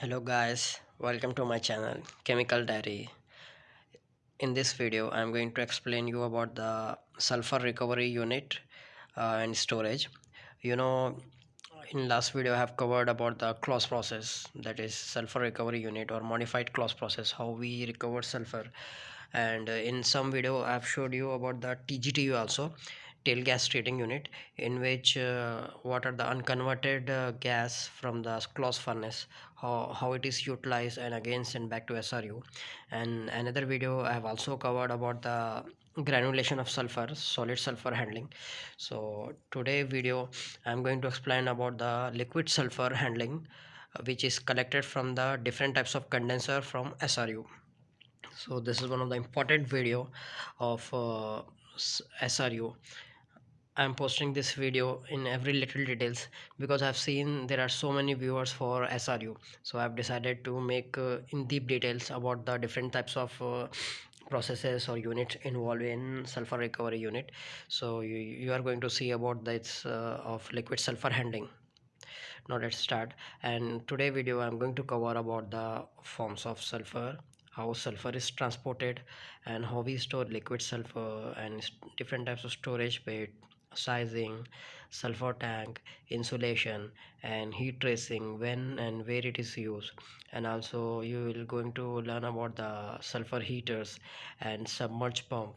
hello guys welcome to my channel chemical diary. In this video i'm going to explain you about the sulfur recovery unit uh, and storage. You know in last video i have covered about the Claus process that is sulfur recovery unit or modified Claus process how we recover sulfur. And in some video i have showed you about the tgtu also tail gas treating unit in which uh, what are the unconverted uh, gas from the Claus furnace how, how it is utilized and again sent back to SRU and another video I have also covered about the granulation of sulfur solid sulfur handling. So today video I'm going to explain about the liquid sulfur handling uh, which is collected from the different types of condenser from SRU so this is one of the important video of uh, SRU I'm posting this video in every little details because I've seen there are so many viewers for SRU so I've decided to make uh, in deep details about the different types of uh, processes or units involved in sulfur recovery unit. So you, you are going to see about this uh, of liquid sulfur handling. Now let's start. And today video I'm going to cover about the forms of sulfur how sulfur is transported and how we store liquid sulfur and different types of storage bed sizing sulfur tank insulation and heat tracing when and where it is used. And also you will going to learn about the sulfur heaters and submerged pump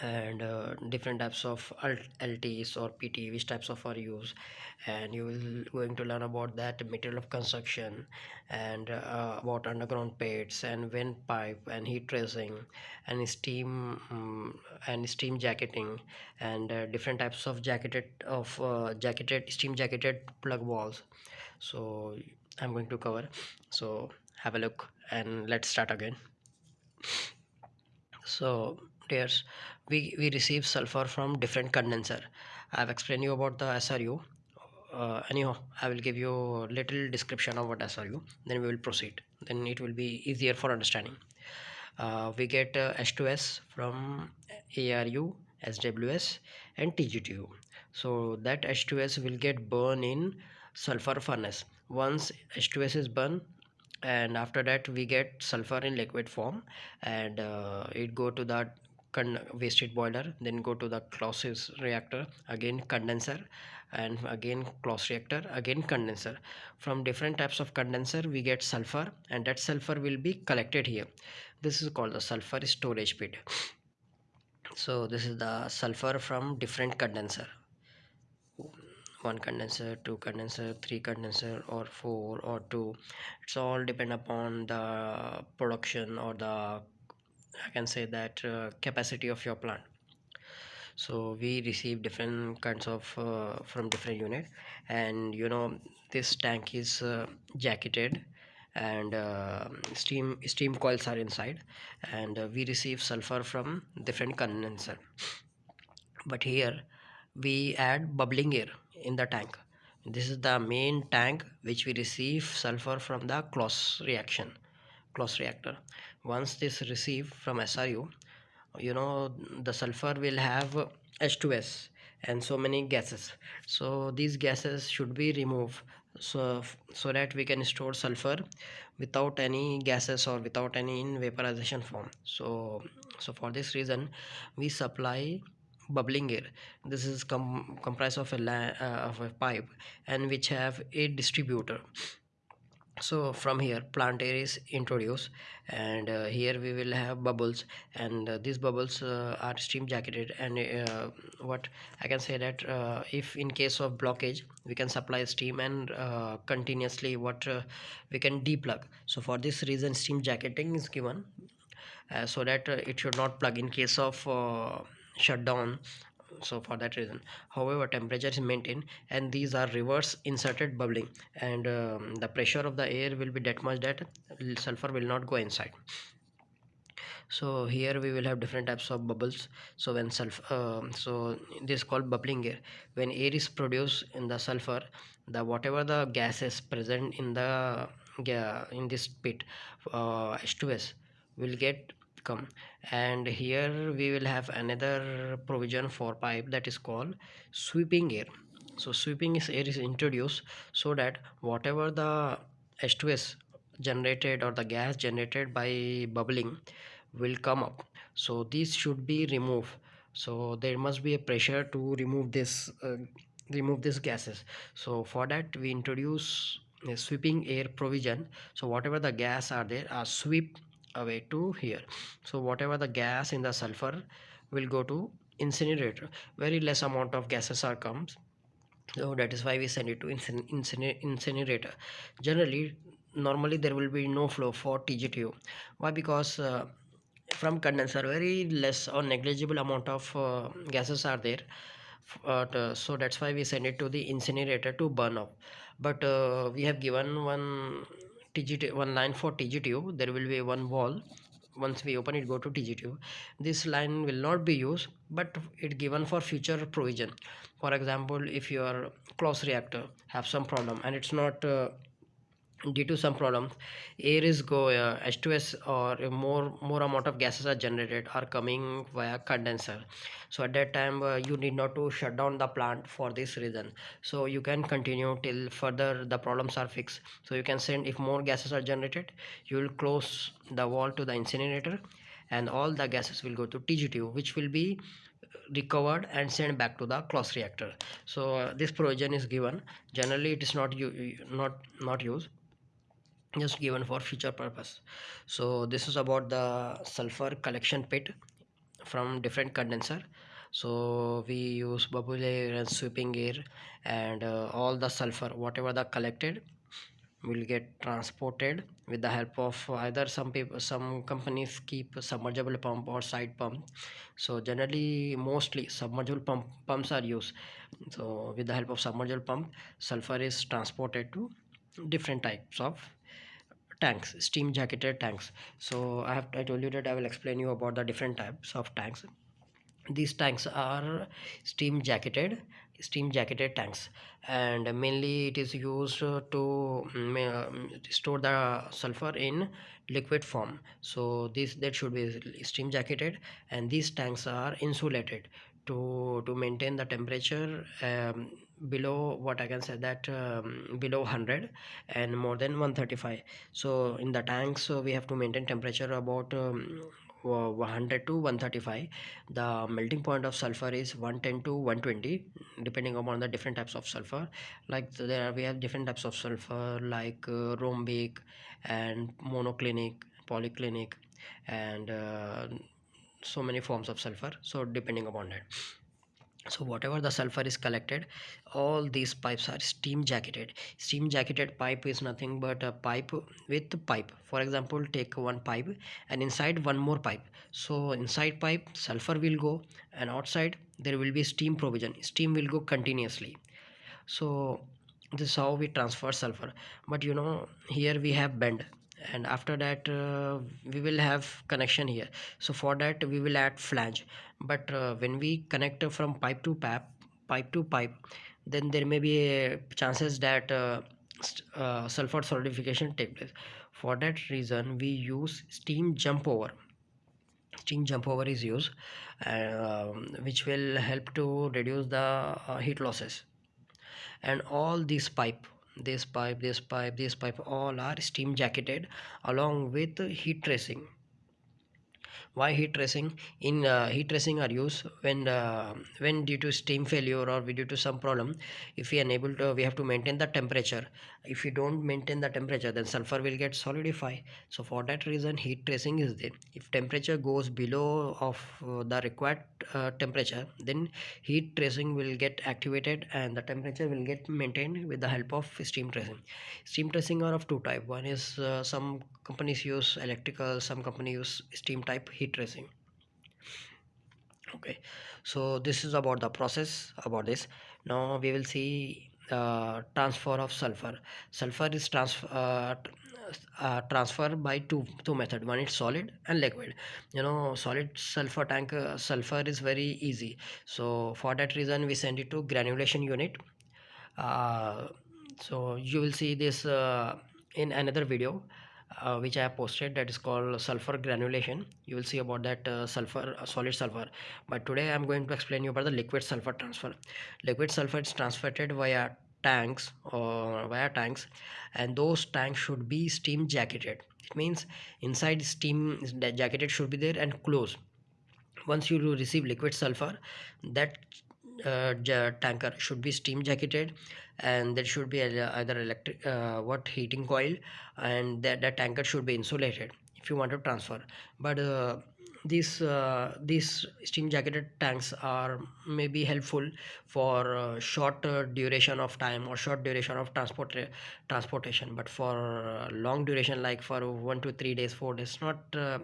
and uh, different types of LTs or PT which types of are used. And you will going to learn about that material of construction and uh, about underground pits and vent pipe and heat tracing and steam um, and steam jacketing and uh, different types of jacketed of uh, jacketed steam jacketed plug valves so I'm going to cover. So have a look and let's start again. So dears we we receive sulfur from different condenser. I have explained you about the sru uh, anyhow i will give you a little description of what sru then we will proceed. Then it will be easier for understanding. Uh, we get uh, h2s from aru sws and tgtu so that h2s will get burned in sulfur furnace. Once h2s is burned and after that we get sulfur in liquid form and uh, it go to that waste heat boiler then go to the Claus reactor again condenser and again Claus reactor again condenser. From different types of condenser we get sulfur and that sulfur will be collected here. This is called the sulfur storage pit. So this is the sulfur from different condenser. One condenser two condenser three condenser or four or two. It's all depend upon the production or the i can say that uh, capacity of your plant. So we receive different kinds of uh, from different unit. And you know this tank is uh, jacketed and uh, steam steam coils are inside. And uh, we receive sulfur from different condenser. But here we add bubbling air in the tank. This is the main tank which we receive sulfur from the Claus reaction Claus reactor once this receive from SRU you know the sulfur will have H2S and so many gases. So these gases should be removed so so that we can store sulfur without any gases or without any in vaporization form. So so for this reason we supply bubbling air. This is com comprised of a, uh, of a pipe and which have a distributor so from here plant air is introduced and uh, here we will have bubbles and uh, these bubbles uh, are steam jacketed and uh, what i can say that uh, if in case of blockage we can supply steam and uh, continuously what we can deplug. So for this reason steam jacketing is given so that it should not plug in case of shutdown so for that reason. However temperature is maintained and these are reverse inserted bubbling and um, the pressure of the air will be that much that sulfur will not go inside. So here we will have different types of bubbles. So when sulfur uh, so this is called bubbling air. When air is produced in the sulfur the whatever the gas is present in the yeah, in this pit uh, h2s will get come and here we will have another provision for pipe that is called sweeping air. So sweeping is air is introduced so that whatever the h2s generated or the gas generated by bubbling will come up. So these should be removed. So there must be a pressure to remove this uh, remove these gases. So for that we introduce a sweeping air provision. So whatever the gas are there are sweep away to here. So whatever the gas in the sulfur will go to incinerator very less amount of gases are comes. So that is why we send it to incinerator. Generally normally there will be no flow for tgtu why? Because uh, from condenser very less or negligible amount of uh, gases are there. Uh, so that's why we send it to the incinerator to burn up but uh, we have given one TGT one line for TGTU there will be one wall. Once we open it go to TGTU this line will not be used but it given for future provision. For example if your Claus reactor have some problem and it's not uh, due to some problems air is go uh, h2s or more more amount of gases are generated are coming via condenser. So at that time uh, you need not to shut down the plant for this reason. So you can continue till further the problems are fixed. So you can send if more gases are generated you will close the wall to the incinerator and all the gases will go to tgtu which will be recovered and sent back to the Claus reactor. So uh, this provision is given. Generally it is not you not not used just given for future purpose. So this is about the sulfur collection pit from different condenser. So we use bubble air and sweeping air and uh, all the sulfur whatever the collected will get transported with the help of either some people some companies keep submergible pump or side pump. So generally mostly submergible pump pumps are used. So with the help of submergible pump sulfur is transported to different types of tanks steam jacketed tanks. So i have i told you that i will explain you about the different types of tanks. These tanks are steam jacketed steam jacketed tanks. And mainly it is used to um, store the sulfur in liquid form. So this that should be steam jacketed. And these tanks are insulated to to maintain the temperature um, below what i can say that um, below 100 and more than 135 so in the tanks so we have to maintain temperature about um, 100 to 135 the melting point of sulfur is 110 to 120 depending upon the different types of sulfur. Like there are, we have different types of sulfur like uh, rhombic and monoclinic polyclinic and uh, so many forms of sulfur. So depending upon that so whatever the sulfur is collected all these pipes are steam jacketed. Steam jacketed pipe is nothing but a pipe with pipe. For example take one pipe and inside one more pipe. So inside pipe sulfur will go and outside there will be steam provision. Steam will go continuously. So this is how we transfer sulfur. But you know here we have bend and after that uh, we will have connection here. So for that we will add flange. But uh, when we connect from pipe to pipe pipe to pipe then there may be chances that uh, uh, sulfur solidification take place. For that reason we use steam jump over. Steam jump over is used uh, which will help to reduce the uh, heat losses. And all these pipe this pipe this pipe this pipe all are steam jacketed along with heat tracing why heat tracing? In uh, heat tracing are used when uh, when due to steam failure or due to some problem if we unable to we have to maintain the temperature. If you don't maintain the temperature then sulfur will get solidify so for that reason heat tracing is there. If temperature goes below of uh, the required uh, temperature then heat tracing will get activated and the temperature will get maintained with the help of steam tracing. Steam tracing are of two type. One is uh, some companies use electrical some company use steam type tracing okay so this is about the process about this. Now we will see uh, transfer of sulfur. Sulfur is transfer uh, uh, transfer by two two method. One is solid and liquid. You know solid sulfur tank uh, sulfur is very easy. So for that reason we send it to granulation unit. Uh, so you will see this uh, in another video uh, which I have posted that is called sulfur granulation. You will see about that uh, sulfur uh, solid sulfur. But today I am going to explain you about the liquid sulfur transfer. Liquid sulfur is transferred via tanks or via tanks and those tanks should be steam jacketed. It means inside steam jacketed should be there and close. Once you receive liquid sulfur that uh, tanker should be steam jacketed and there should be either electric uh, what heating coil and that, that tanker should be insulated if you want to transfer. But uh, these uh, these steam jacketed tanks are maybe helpful for uh, short uh, duration of time or short duration of transport transportation. But for uh, long duration like for one to three days four days not uh,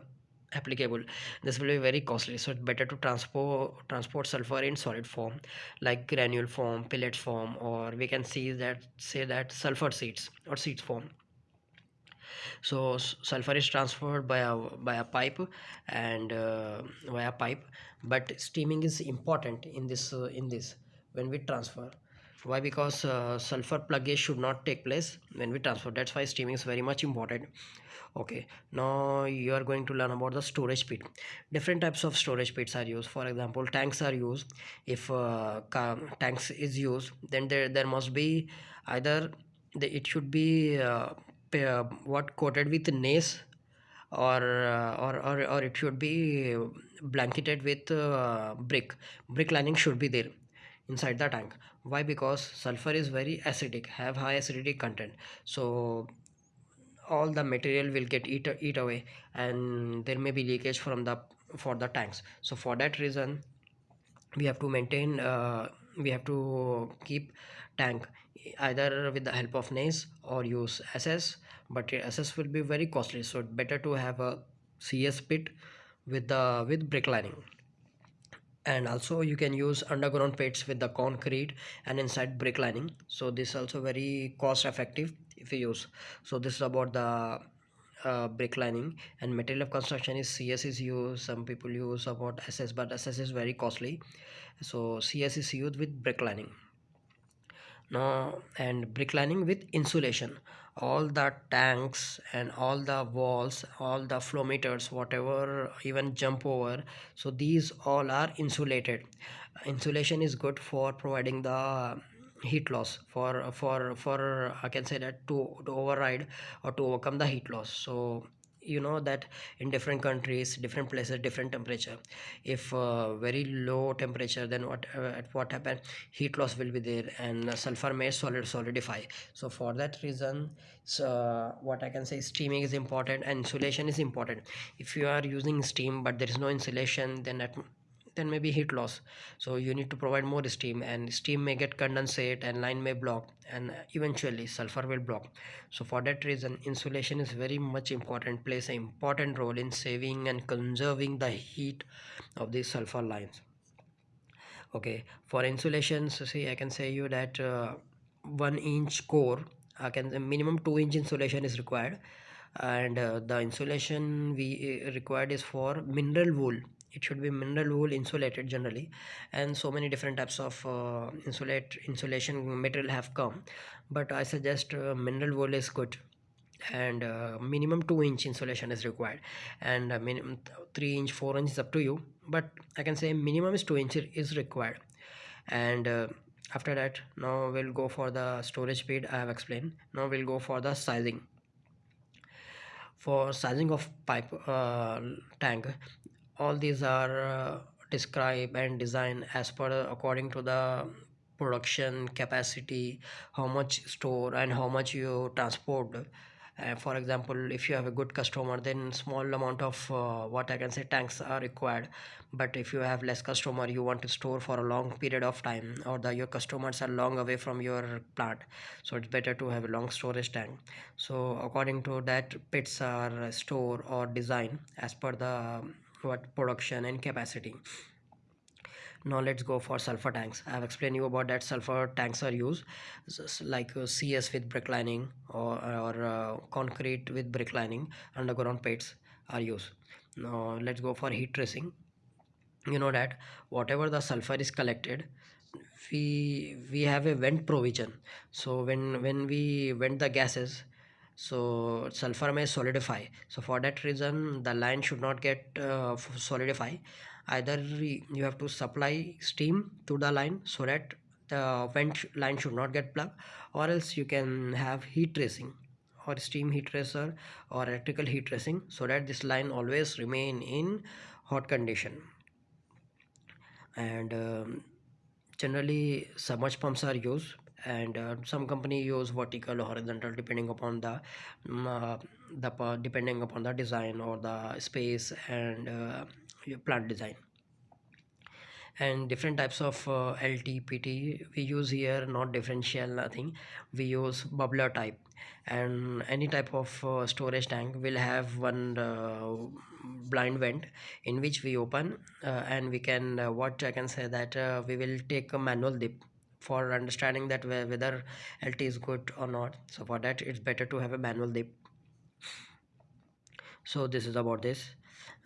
applicable. This will be very costly. So it's better to transport transport sulfur in solid form like granule form pellet form or we can see that say that sulfur seeds or seeds form. So sulfur is transferred by a by a pipe and uh, via pipe but steaming is important in this uh, in this when we transfer. Why? Because uh, sulfur pluggage should not take place when we transfer. That's why steaming is very much important okay now you are going to learn about the storage pit. Different types of storage pits are used. For example tanks are used. If uh, tanks is used then there there must be either the, it should be uh, uh, what coated with nace or, uh, or or or it should be blanketed with uh, brick. Brick lining should be there inside the tank. Why? Because sulfur is very acidic have high acidity content. So all the material will get eat, eat away and there may be leakage from the for the tanks. So for that reason we have to maintain uh, we have to keep tank either with the help of nace or use ss but ss will be very costly. So better to have a cs pit with the with brick lining. And also you can use underground pits with the concrete and inside brick lining. So this also very cost effective if you use so this is about the uh, brick lining and material of construction is cs is used some people use about ss but ss is very costly. So cs is used with brick lining. Now and brick lining with insulation. All the tanks and all the walls all the flow meters whatever even jump over so these all are insulated. Insulation is good for providing the heat loss for for for i can say that to, to override or to overcome the heat loss. So you know that in different countries different places different temperature if uh, very low temperature then what uh, at what happen heat loss will be there and sulfur may solid solidify. So for that reason so what i can say steaming is important and insulation is important. If you are using steam but there is no insulation then at then maybe heat loss. So you need to provide more steam and steam may get condensate and line may block and eventually sulfur will block. So for that reason insulation is very much important plays an important role in saving and conserving the heat of these sulfur lines. Okay for insulation so see i can say you that uh, one inch core i can minimum two inch insulation is required. And uh, the insulation we uh, required is for mineral wool it should be mineral wool insulated generally and so many different types of uh, insulate insulation material have come. But i suggest uh, mineral wool is good and uh, minimum 2 inch insulation is required. And uh, minimum 3 inch 4 inch is up to you but i can say minimum is 2 inch is required. And uh, after that now we'll go for the storage pit i have explained. Now we'll go for the sizing. For sizing of pipe uh, tank all these are uh, described and designed as per according to the production capacity how much store and how much you transport. Uh, for example if you have a good customer then small amount of uh, what i can say tanks are required. But if you have less customer you want to store for a long period of time or the your customers are long away from your plant. So it's better to have a long storage tank. So according to that pits are store or design as per the what production and capacity. Now let's go for sulfur tanks. I have explained you about that sulfur tanks are used like uh, cs with brick lining or, or uh, concrete with brick lining underground pits are used. Now let's go for heat tracing. You know that whatever the sulfur is collected we we have a vent provision. So when when we vent the gases so sulfur may solidify. So for that reason the line should not get uh, solidify. Either you have to supply steam to the line so that the vent line should not get plugged or else you can have heat tracing or steam heat tracer or electrical heat tracing so that this line always remain in hot condition. And um, generally submerged pumps are used and uh, some company use vertical or horizontal depending upon the um, the depending upon the design or the space and uh, plant design. And different types of uh, LT, PT we use here not differential nothing. We use bubbler type. And any type of uh, storage tank will have one uh, blind vent in which we open uh, and we can what I can say that we will take a manual dip for understanding that whether LT is good or not. So for that it's better to have a manual dip. So this is about this.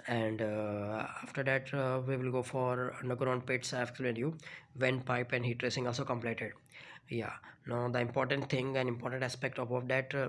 And uh, after that uh, we will go for underground pits i've explained you vent pipe and heat tracing also completed. Yeah. Now the important thing and important aspect of that uh,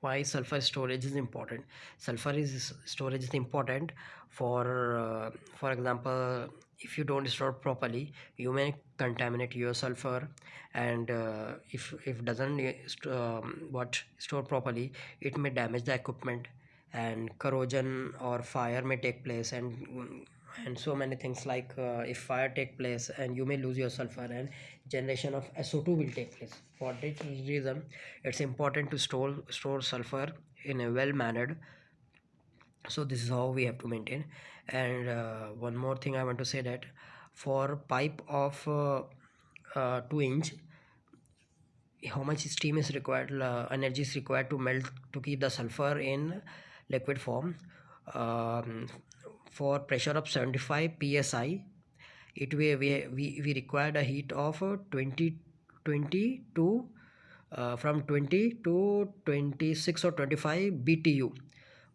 why sulfur storage is important. Sulfur is storage is important for uh, for example if you don't store properly you may contaminate your sulfur. And uh, if if doesn't um, what store properly it may damage the equipment. And corrosion or fire may take place and and so many things like uh, if fire take place and you may lose your sulfur and generation of SO2 will take place. For this reason it's important to store store sulfur in a well mannered so this is how we have to maintain. And uh, one more thing I want to say that for pipe of uh, uh 2 inch how much steam is required uh, energy is required to melt to keep the sulfur in liquid form. Um, for pressure of 75 psi it we, we, we, we required a heat of 20 20 to uh, from 20 to 26 or 25 btu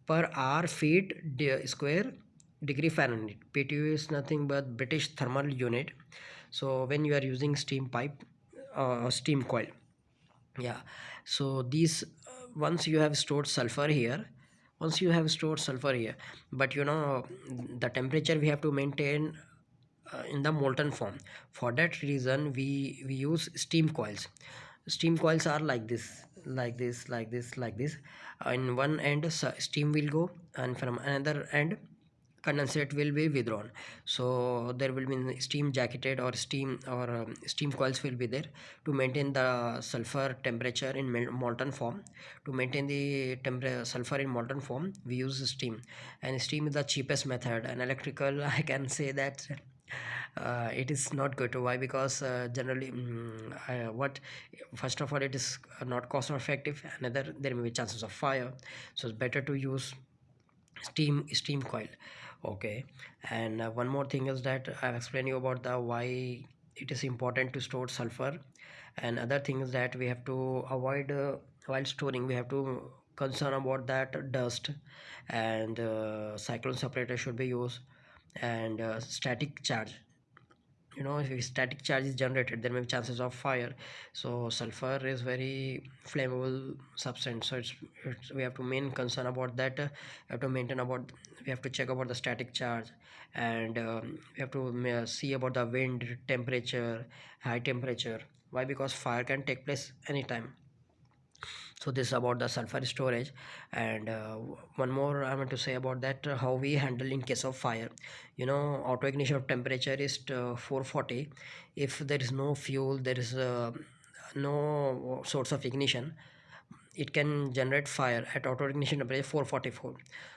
per hour feet square degree fahrenheit. Btu is nothing but british thermal unit. So when you are using steam pipe uh, steam coil. Yeah. So these uh, once you have stored sulfur here once you have stored sulfur here but you know the temperature we have to maintain uh, in the molten form. For that reason we we use steam coils. Steam coils are like this like this like this like this. In one end steam will go and from another end condensate will be withdrawn. So there will be steam jacketed or steam or um, steam coils will be there to maintain the sulfur temperature in molten form. To maintain the temperature sulfur in molten form we use steam. And steam is the cheapest method. And electrical i can say that uh, it is not good. To why? Because uh, generally um, what first of all it is not cost effective. Another there may be chances of fire. So it's better to use steam steam coil. Okay. And uh, one more thing is that i've explained you about the why it is important to store sulfur. And other things that we have to avoid uh, while storing we have to concern about that dust. And uh, cyclone separator should be used and uh, static charge. You know if static charge is generated there may be chances of fire. So sulfur is very flammable substance. So it's, it's we have to main concern about that uh, we have to maintain about we have to check about the static charge. And um, we have to uh, see about the wind temperature high temperature. Why? Because fire can take place anytime so this is about the sulfur storage. And uh, one more i want to say about that uh, how we handle in case of fire. You know auto ignition of temperature is uh, 440 if there is no fuel there is uh, no source of ignition it can generate fire at auto ignition temperature 444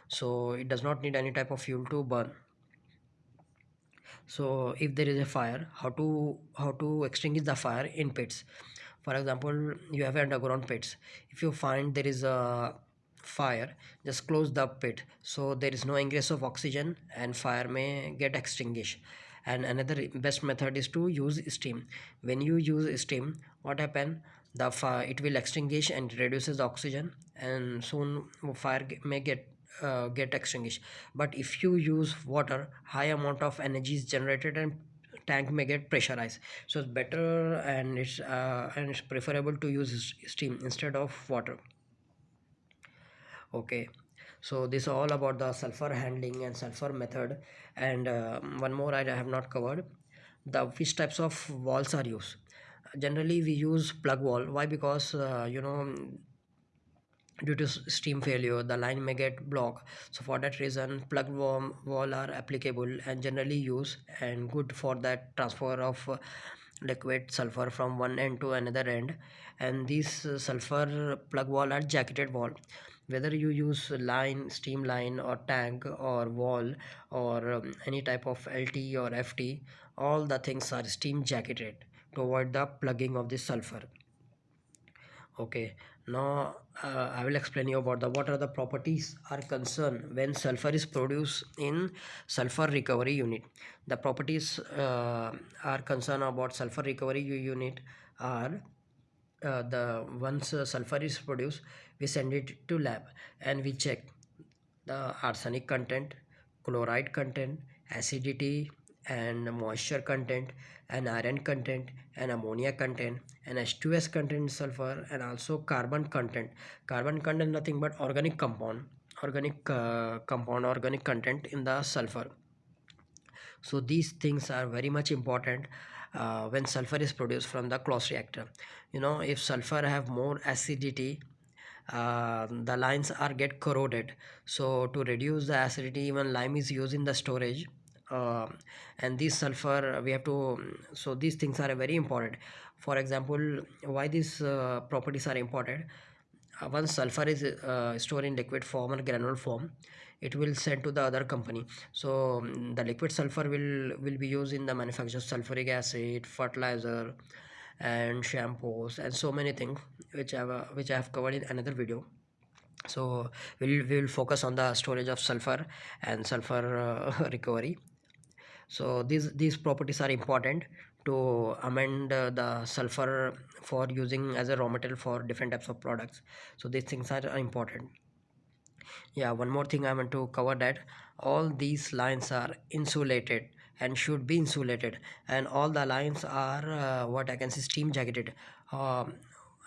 so it does not need any type of fuel to burn. So if there is a fire how to how to extinguish the fire in pits for example you have underground pits. If you find there is a fire just close the pit so there is no ingress of oxygen and fire may get extinguished. And another best method is to use steam. When you use steam what happen? The fire it will extinguish and reduces oxygen and soon fire may get uh, get extinguished. But if you use water high amount of energy is generated and tank may get pressurized. So it's better and it's uh, and it's preferable to use steam instead of water. Okay. So this is all about the sulfur handling and sulfur method. And uh, one more I have not covered. The which types of walls are used? Generally we use plug valve why? Because uh, you know due to steam failure the line may get blocked. So for that reason plug valve are applicable and generally used and good for that transfer of uh, liquid sulfur from one end to another end. And these uh, sulfur plug valve are jacketed wall. Whether you use line steam line or tank or wall or um, any type of lt or ft all the things are steam jacketed to avoid the plugging of the sulfur. Okay now uh, i will explain you about the what are the properties are concerned when sulfur is produced in sulfur recovery unit. The properties uh, are concerned about sulfur recovery unit are uh, the once sulfur is produced we send it to lab and we check the arsenic content chloride content acidity and moisture content and iron content and ammonia content and H2S content sulfur and also carbon content. Carbon content nothing but organic compound organic uh, compound organic content in the sulfur. So these things are very much important uh, when sulfur is produced from the Claus reactor. You know if sulfur have more acidity uh, the lines are get corroded. So to reduce the acidity even lime is used in the storage uh, and this sulfur we have to so these things are very important. For example why these uh, properties are important? Uh, once sulfur is uh, stored in liquid form or granule form it will send to the other company. So um, the liquid sulfur will will be used in the manufacture of sulfuric acid fertilizer and shampoos and so many things which I have, uh, which I have covered in another video. So we'll we will focus on the storage of sulfur and sulfur uh, recovery so these these properties are important to amend uh, the sulfur for using as a raw material for different types of products. So these things are important. Yeah one more thing i want to cover that all these lines are insulated and should be insulated. And all the lines are uh, what i can say steam jacketed. Um,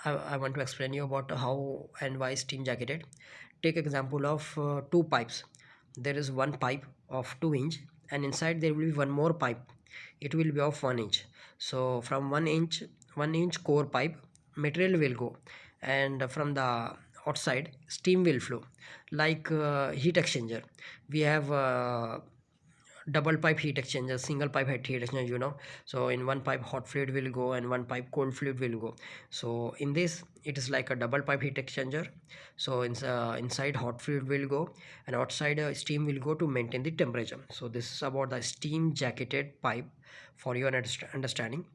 I, I want to explain you about how and why steam jacketed. Take example of uh, two pipes. There is one pipe of 2 inch and inside there will be one more pipe. It will be of 1 inch. So from 1 inch 1 inch core pipe material will go. And from the outside steam will flow. Like uh, heat exchanger. We have uh, double pipe heat exchanger single pipe heat exchanger you know. So in one pipe hot fluid will go and one pipe cold fluid will go. So in this it is like a double pipe heat exchanger. So in, uh, inside hot fluid will go and outside uh, steam will go to maintain the temperature. So this is about the steam jacketed pipe for your understanding.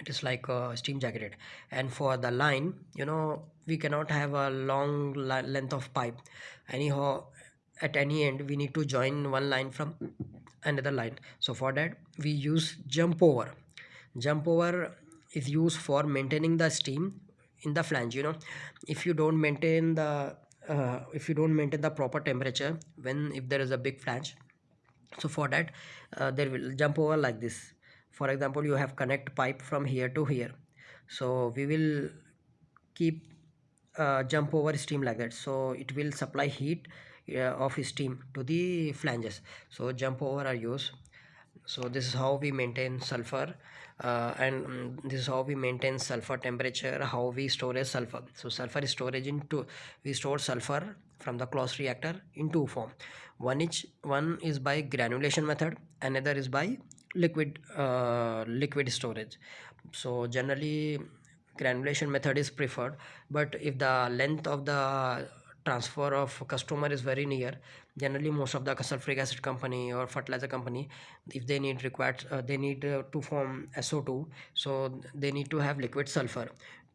It is like uh, steam jacketed. And for the line you know we cannot have a long length of pipe. Anyhow at any end we need to join one line from another line. So for that we use jump over. Jump over is used for maintaining the steam in the flange you know. If you don't maintain the uh, if you don't maintain the proper temperature when if there is a big flange so for that uh, there will jump over like this. For example you have connect pipe from here to here. So we will keep uh, jump over steam like that. So it will supply heat of his team to the flanges. So jump over are used so this is how we maintain sulfur uh, and um, this is how we maintain sulfur temperature how we store sulfur. So sulfur storage into we store sulfur from the Claus reactor in two form. One is one is by granulation method another is by liquid uh, liquid storage. So generally granulation method is preferred but if the length of the transfer of customer is very near. Generally most of the sulfuric acid company or fertilizer company if they need required uh, they need uh, to form SO2 so they need to have liquid sulfur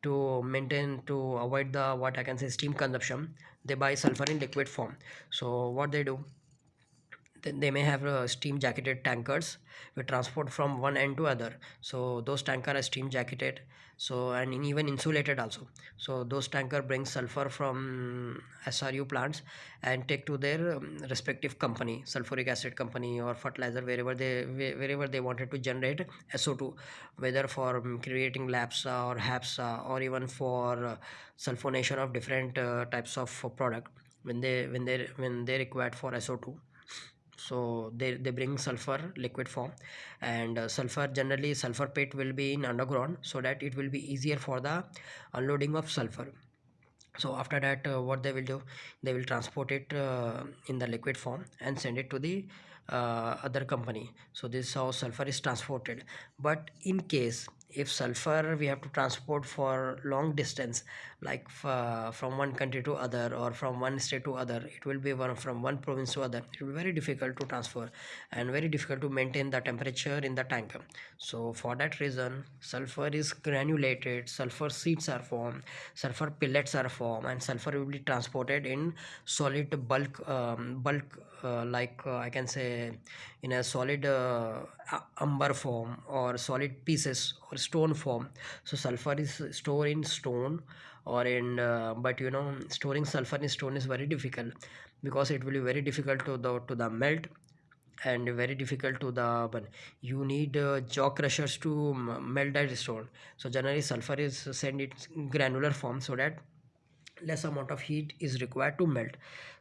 to maintain to avoid the what I can say steam consumption. They buy sulfur in liquid form. So what they do they may have uh, steam jacketed tankers we transport from one end to other. So those tanker are steam jacketed. So and even insulated also. So those tanker bring sulfur from sru plants and take to their um, respective company sulfuric acid company or fertilizer wherever they wherever they wanted to generate so2 whether for um, creating LABSA or HABSA or even for uh, sulfonation of different uh, types of product when they when they when they required for so2 so they, they bring sulfur liquid form. And uh, sulfur generally sulfur pit will be in underground so that it will be easier for the unloading of sulfur. So after that uh, what they will do? They will transport it uh, in the liquid form and send it to the uh, other company. So this is how sulfur is transported. But in case if sulfur we have to transport for long distance like from one country to other or from one state to other it will be one from one province to other it will be very difficult to transfer and very difficult to maintain the temperature in the tank. So for that reason sulfur is granulated sulfur seeds are formed sulfur pellets are formed and sulfur will be transported in solid bulk um, bulk uh, like uh, i can say in a solid uh, umber form or solid pieces or stone form. So sulfur is stored in stone or in uh, but you know storing sulfur in stone is very difficult because it will be very difficult to the to the melt and very difficult to the you need uh, jaw crushers to melt that stone. So generally sulfur is sent in granular form so that less amount of heat is required to melt.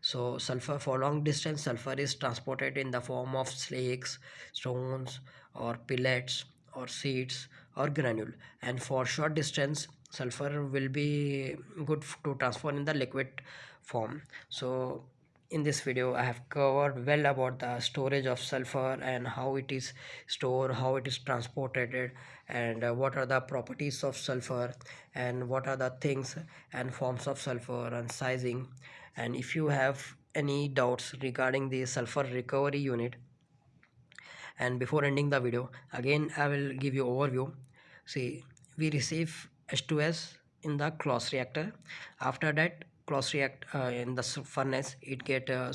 So sulfur for long distance sulfur is transported in the form of flakes stones or pellets or seeds or granule. And for short distance sulfur will be good to transfer in the liquid form. So in this video i have covered well about the storage of sulfur and how it is stored how it is transported and uh, what are the properties of sulfur and what are the things and forms of sulfur and sizing. And if you have any doubts regarding the sulfur recovery unit and before ending the video again i will give you overview. See we receive h2s in the Claus reactor. After that Claus react uh, in the furnace it get uh,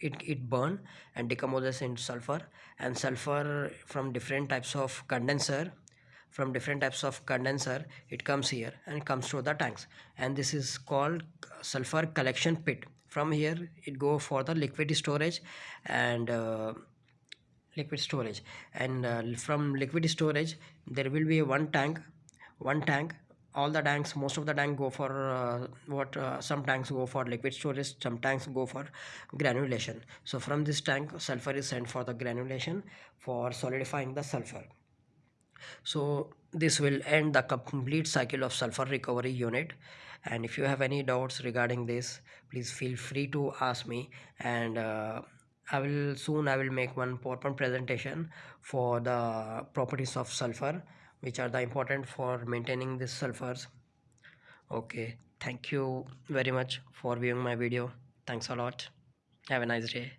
it, it burn and decomposes into sulfur. And sulfur from different types of condenser from different types of condenser it comes here and comes to the tanks. And this is called sulfur collection pit. From here it go for the liquid storage and uh, liquid storage. And uh, from liquid storage there will be one tank one tank all the tanks most of the tank go for uh, what uh, some tanks go for liquid storage some tanks go for granulation. So from this tank sulfur is sent for the granulation for solidifying the sulfur. So this will end the complete cycle of sulfur recovery unit. And if you have any doubts regarding this please feel free to ask me. And uh, I will soon I will make one PowerPoint presentation for the properties of sulfur which are the important for maintaining this sulfurs. Okay thank you very much for viewing my video. Thanks a lot. Have a nice day